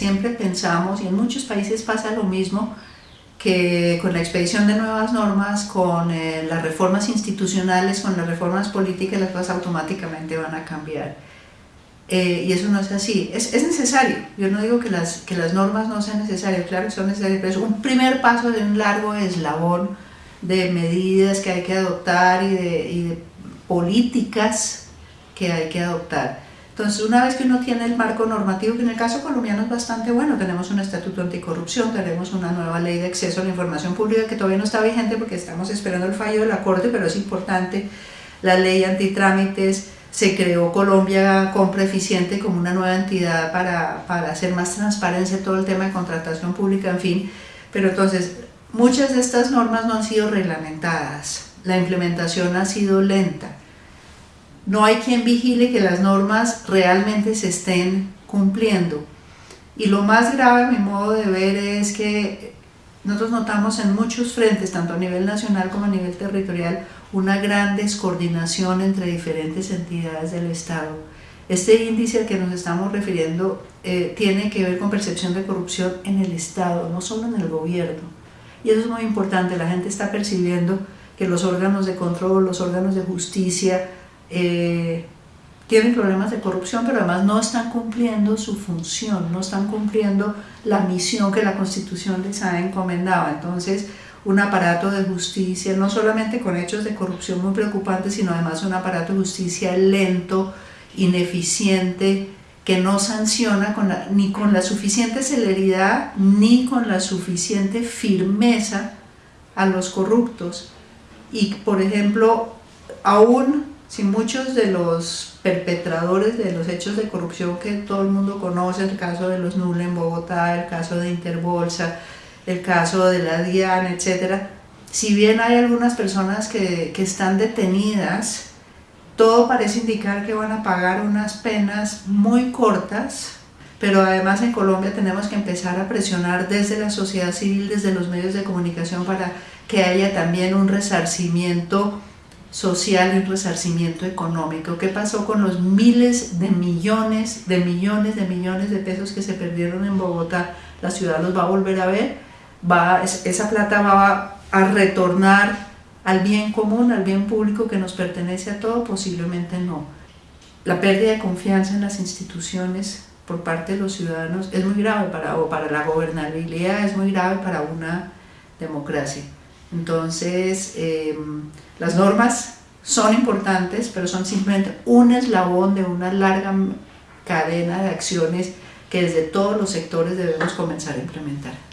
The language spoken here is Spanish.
siempre pensamos, y en muchos países pasa lo mismo, que con la expedición de nuevas normas, con eh, las reformas institucionales, con las reformas políticas, las cosas automáticamente van a cambiar. Eh, y eso no es así. Es, es, necesario. Yo no digo que las, que las normas no sean necesarias, claro que son necesarias, pero es un primer paso de un largo eslabón de medidas que hay que adoptar y y de políticas que hay que adoptar. Entonces, una vez que uno tiene el marco normativo, que en el caso colombiano es bastante bueno, tenemos un estatuto anticorrupción, tenemos una nueva ley de acceso a la información pública que todavía no está vigente porque estamos esperando el fallo de la Corte, pero es importante, la ley antitrámites, se creó Colombia Compra Eficiente como una nueva entidad para, para hacer más transparencia todo el tema de contratación pública, en fin, pero entonces, muchas de estas normas no han sido reglamentadas, la implementación ha sido lenta, no hay quien vigile que las normas realmente se estén cumpliendo. Y lo más grave, a mi modo de ver, es que nosotros notamos en muchos frentes, tanto a nivel nacional como a nivel territorial, una gran descoordinación entre diferentes entidades del Estado. Este índice al que nos estamos refiriendo eh, tiene que ver con percepción de corrupción en el Estado, no solo en el gobierno. Y eso es muy importante, la gente está percibiendo que los órganos de control, los órganos de justicia, eh, tienen problemas de corrupción, pero además no están cumpliendo su función, no están cumpliendo la misión que la Constitución les ha encomendado. Entonces, un aparato de justicia, no solamente con hechos de corrupción muy preocupantes, sino además un aparato de justicia lento, ineficiente, que no sanciona con ni con la suficiente celeridad ni con la suficiente firmeza a los corruptos. Y, por ejemplo, aún si muchos de los perpetradores de los hechos de corrupción que todo el mundo conoce, el caso de los Nule en Bogotá, el caso de Interbolsa, el caso de la DIAN, etc., si bien hay algunas personas que, que están detenidas, todo parece indicar que van a pagar unas penas muy cortas, pero además en Colombia tenemos que empezar a presionar desde la sociedad civil, desde los medios de comunicación para que haya también un resarcimiento social y un resarcimiento económico. ¿Qué pasó con los miles de millones, de millones, de millones de pesos que se perdieron en Bogotá? La ciudad los va a volver a ver, va, esa plata va a retornar al bien común, al bien público que nos pertenece a todo, posiblemente no. La pérdida de confianza en las instituciones por parte de los ciudadanos es muy grave para, o para la gobernabilidad, es muy grave para una democracia. Entonces, em, las normas son importantes, pero son simplemente un eslabón de una larga cadena de acciones que desde todos los sectores debemos comenzar a implementar.